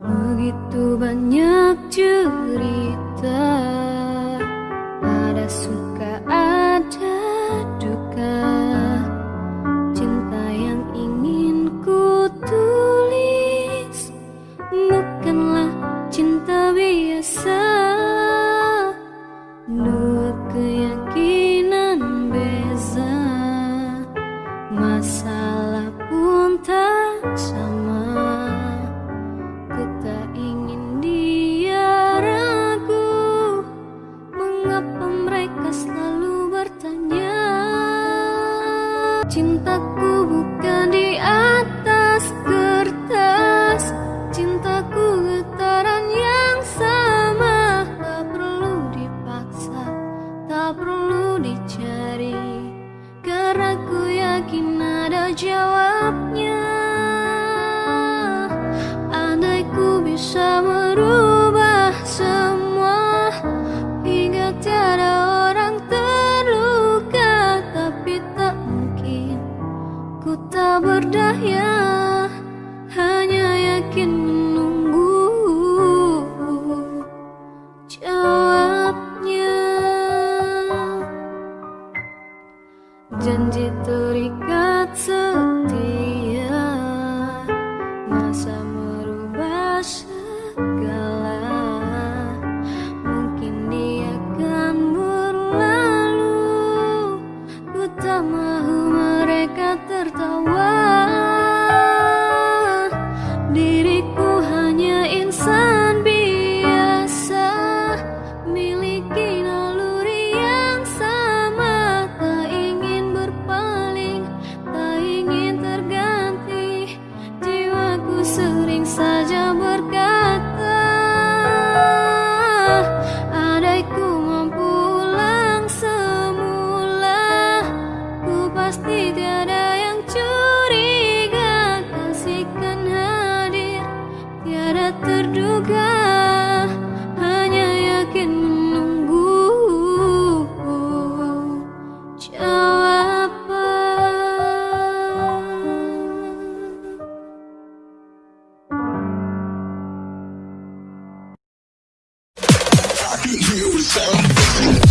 Begitu banyak cerita Ada suka ada duka. Cinta yang ingin ku tulis Bukanlah cinta biasa. Dua keyakinan Cintaku bukan di atas kertas. Cintaku getaran yang sama. Tak perlu dipaksa Tak perlu dicari. Karena ku yakin ada jawabnya berdaya Hanya yakin menunggu. Jawabnya Janji terikat setia Masa merubah segala you something.